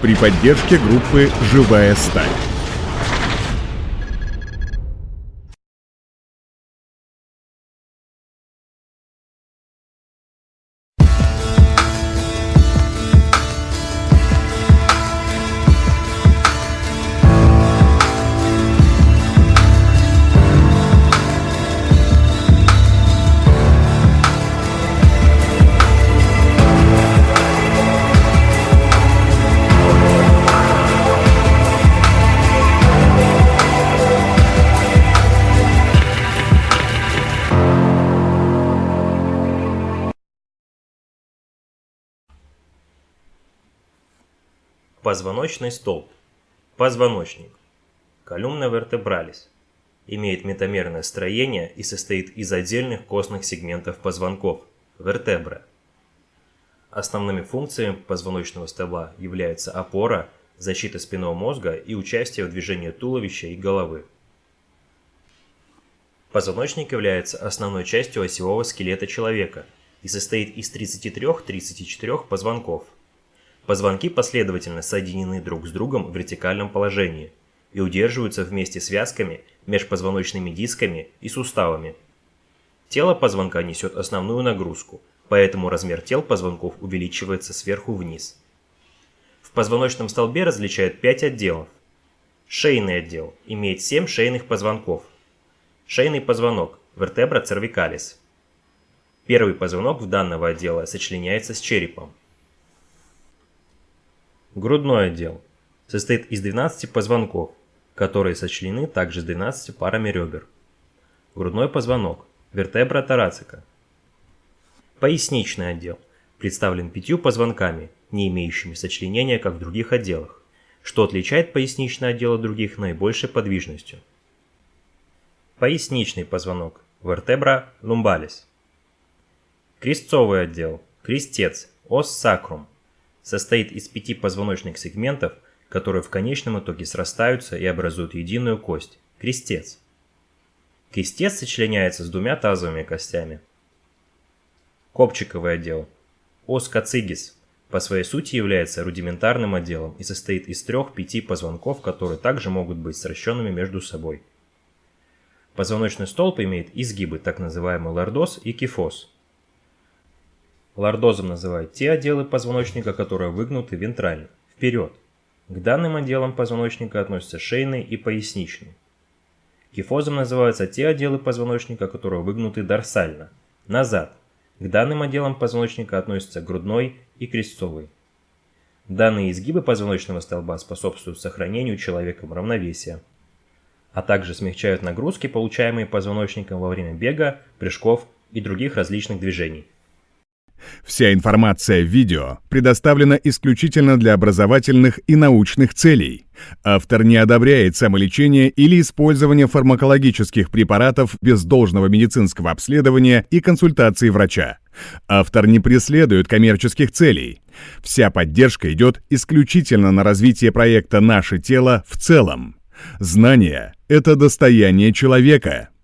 при поддержке группы «Живая сталь». Позвоночный столб. Позвоночник. Колумна вертебралис. Имеет метамерное строение и состоит из отдельных костных сегментов позвонков – вертебра. Основными функциями позвоночного столба являются опора, защита спинного мозга и участие в движении туловища и головы. Позвоночник является основной частью осевого скелета человека и состоит из 33-34 позвонков – Позвонки последовательно соединены друг с другом в вертикальном положении и удерживаются вместе связками, межпозвоночными дисками и суставами. Тело позвонка несет основную нагрузку, поэтому размер тел позвонков увеличивается сверху вниз. В позвоночном столбе различают 5 отделов. Шейный отдел имеет 7 шейных позвонков. Шейный позвонок – вертебра cervicalis. Первый позвонок в данного отдела сочленяется с черепом. Грудной отдел состоит из 12 позвонков, которые сочленены также с 12 парами ребер. Грудной позвонок, вертебра тарацика. Поясничный отдел представлен пятью позвонками, не имеющими сочленения, как в других отделах, что отличает поясничный отдел от других наибольшей подвижностью. Поясничный позвонок, вертебра lumbalis. Крестцовый отдел, крестец, ос сакрум, состоит из пяти позвоночных сегментов, которые в конечном итоге срастаются и образуют единую кость – крестец. Крестец сочленяется с двумя тазовыми костями. Копчиковый отдел – ос кацигис по своей сути является рудиментарным отделом и состоит из трех-пяти позвонков, которые также могут быть сращенными между собой. Позвоночный столб имеет изгибы, так называемый лордоз и кифоз – Лордозом называют те отделы позвоночника, которые выгнуты вентрально, вперед. К данным отделам позвоночника относятся шейный и поясничный. Кифозом называются те отделы позвоночника, которые выгнуты дорсально, назад. К данным отделам позвоночника относятся грудной и крестцовый. Данные изгибы позвоночного столба способствуют сохранению человеком равновесия, а также смягчают нагрузки, получаемые позвоночником во время бега, прыжков и других различных движений. Вся информация в видео предоставлена исключительно для образовательных и научных целей. Автор не одобряет самолечение или использование фармакологических препаратов без должного медицинского обследования и консультации врача. Автор не преследует коммерческих целей. Вся поддержка идет исключительно на развитие проекта «Наше тело» в целом. Знание – это достояние человека –